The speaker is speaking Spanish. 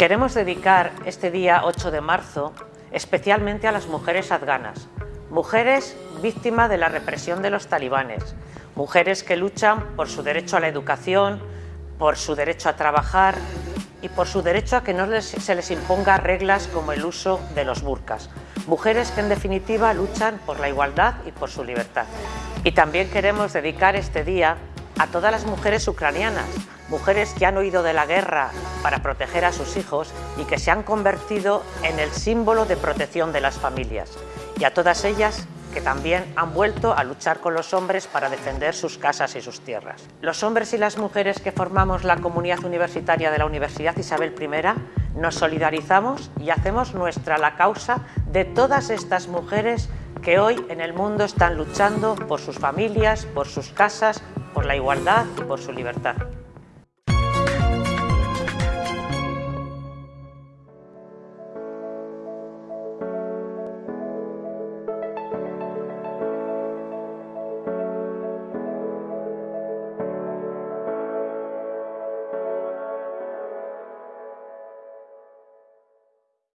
Queremos dedicar este día 8 de marzo especialmente a las mujeres afganas, mujeres víctimas de la represión de los talibanes, mujeres que luchan por su derecho a la educación, por su derecho a trabajar y por su derecho a que no se les imponga reglas como el uso de los burkas. Mujeres que en definitiva luchan por la igualdad y por su libertad. Y también queremos dedicar este día a todas las mujeres ucranianas, mujeres que han huido de la guerra para proteger a sus hijos y que se han convertido en el símbolo de protección de las familias. Y a todas ellas que también han vuelto a luchar con los hombres para defender sus casas y sus tierras. Los hombres y las mujeres que formamos la comunidad universitaria de la Universidad Isabel I nos solidarizamos y hacemos nuestra la causa de todas estas mujeres que hoy en el mundo están luchando por sus familias, por sus casas, por la igualdad y por su libertad.